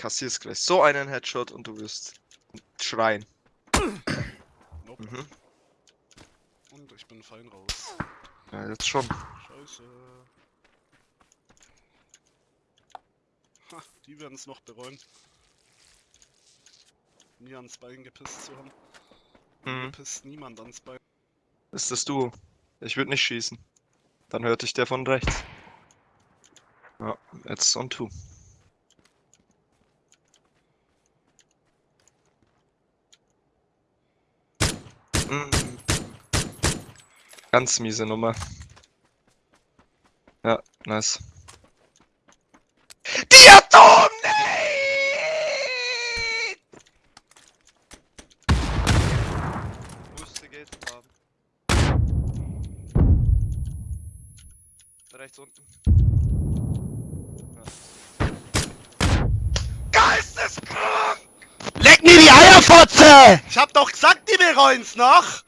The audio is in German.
kassierst gleich so einen Headshot und du wirst schreien. Nope. Mhm. Und ich bin fein raus. Ja, jetzt schon. Scheiße. Ha, die werden es noch bereuen. Nie ans Bein gepisst zu haben. Mir Mhm. pisst niemand ans Bein. Ist das du? Ich würde nicht schießen. Dann hörte ich der von rechts. Ja, jetzt on two. Ganz miese Nummer. Ja, nice. Diatom! Rechts unten. Eierfotze! Ich hab doch gesagt, die bereuen's noch!